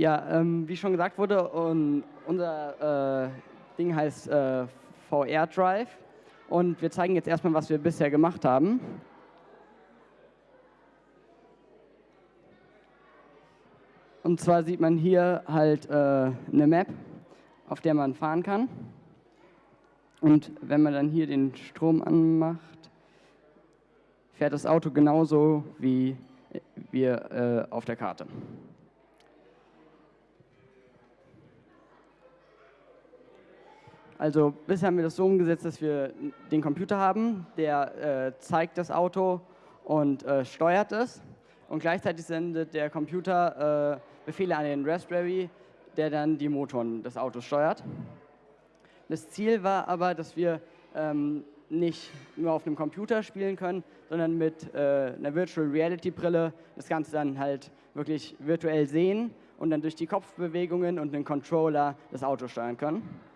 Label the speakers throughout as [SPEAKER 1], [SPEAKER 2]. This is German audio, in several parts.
[SPEAKER 1] Ja, ähm, wie schon gesagt wurde, um, unser äh, Ding heißt äh, VR Drive und wir zeigen jetzt erstmal, was wir bisher gemacht haben. Und zwar sieht man hier halt äh, eine Map, auf der man fahren kann. Und wenn man dann hier den Strom anmacht, fährt das Auto genauso wie wir äh, auf der Karte. Also bisher haben wir das so umgesetzt, dass wir den Computer haben, der äh, zeigt das Auto und äh, steuert es. Und gleichzeitig sendet der Computer äh, Befehle an den Raspberry, der dann die Motoren des Autos steuert. Das Ziel war aber, dass wir ähm, nicht nur auf einem Computer spielen können, sondern mit äh, einer Virtual Reality Brille das Ganze dann halt wirklich virtuell sehen und dann durch die Kopfbewegungen und den Controller das Auto steuern können.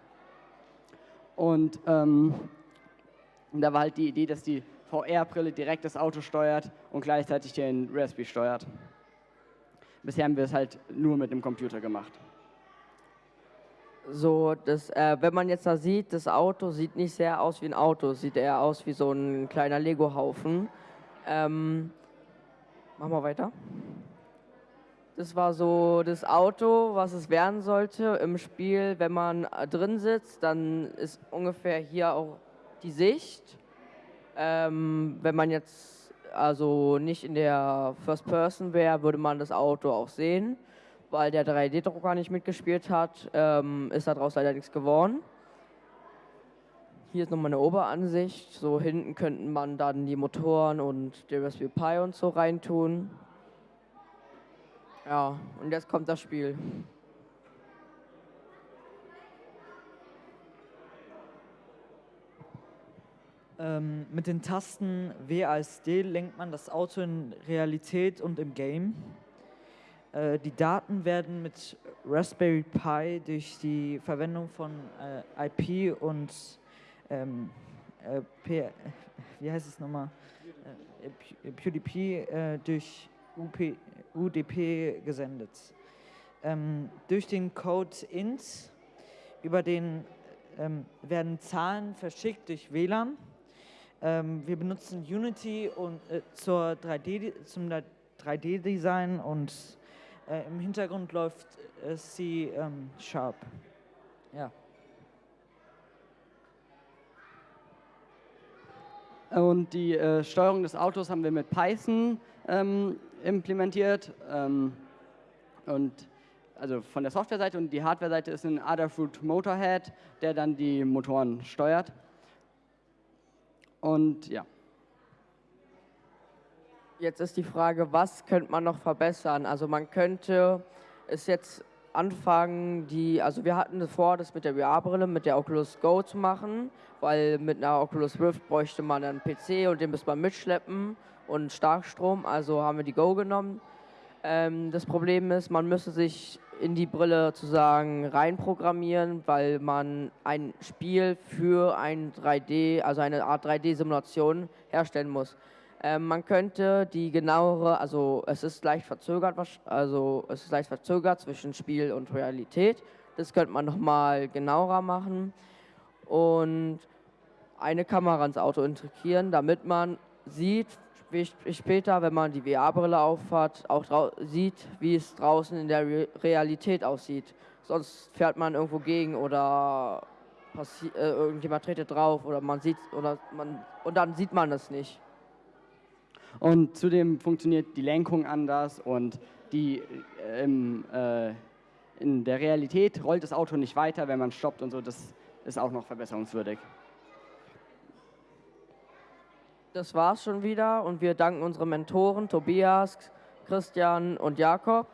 [SPEAKER 1] Und ähm, da war halt die Idee, dass die VR-Brille direkt das Auto steuert und gleichzeitig den Raspberry steuert. Bisher haben wir es halt nur mit dem Computer gemacht.
[SPEAKER 2] So, das, äh, wenn man jetzt da sieht, das Auto sieht nicht sehr aus wie ein Auto, sieht eher aus wie so ein kleiner Lego-Haufen. Ähm, machen wir weiter. Das war so das Auto, was es werden sollte im Spiel. Wenn man äh, drin sitzt, dann ist ungefähr hier auch die Sicht. Ähm, wenn man jetzt also nicht in der First Person wäre, würde man das Auto auch sehen weil der 3D-Drucker nicht mitgespielt hat, ähm, ist daraus leider nichts geworden. Hier ist nochmal eine Oberansicht. So hinten könnten man dann die Motoren und die Raspberry Pi und so reintun. Ja, und jetzt kommt das Spiel.
[SPEAKER 3] Ähm, mit den Tasten W als D lenkt man das Auto in Realität und im Game. Äh, die Daten werden mit Raspberry Pi durch die Verwendung von äh, IP und ähm, äh, P, wie heißt es nochmal? Äh, PewDiePie äh, durch UP, UDP gesendet. Ähm, durch den Code int über den ähm, werden Zahlen verschickt durch WLAN. Ähm, wir benutzen Unity und, äh, zur 3D, zum 3D-Design und äh, Im Hintergrund läuft äh, C ähm, Sharp. Ja.
[SPEAKER 1] Und die äh, Steuerung des Autos haben wir mit Python ähm, implementiert. Ähm, und also von der Softwareseite und die Hardwareseite ist ein Adafruit Motorhead, der dann die Motoren steuert. Und ja.
[SPEAKER 2] Jetzt ist die Frage, was könnte man noch verbessern? Also man könnte es jetzt anfangen, die, also wir hatten vor, das mit der VR-Brille, mit der Oculus Go zu machen, weil mit einer Oculus Rift bräuchte man einen PC und den müsste man mitschleppen und Starkstrom, also haben wir die Go genommen. Ähm, das Problem ist, man müsste sich in die Brille sozusagen reinprogrammieren, weil man ein Spiel für ein 3D, also eine Art 3D-Simulation herstellen muss. Ähm, man könnte die genauere, also es ist leicht verzögert, also es ist leicht verzögert zwischen Spiel und Realität. Das könnte man nochmal genauer machen und eine Kamera ins Auto integrieren, damit man sieht, wie später, wenn man die VR-Brille aufhat, auch sieht, wie es draußen in der Re Realität aussieht. Sonst fährt man irgendwo gegen oder äh, irgendjemand tretet drauf oder man sieht oder man und dann sieht man es nicht.
[SPEAKER 1] Und zudem funktioniert die Lenkung anders und die, ähm, äh, in der Realität rollt das Auto nicht weiter, wenn man stoppt und so. Das ist auch noch verbesserungswürdig.
[SPEAKER 2] Das war's schon wieder und wir danken unseren Mentoren Tobias, Christian und Jakob.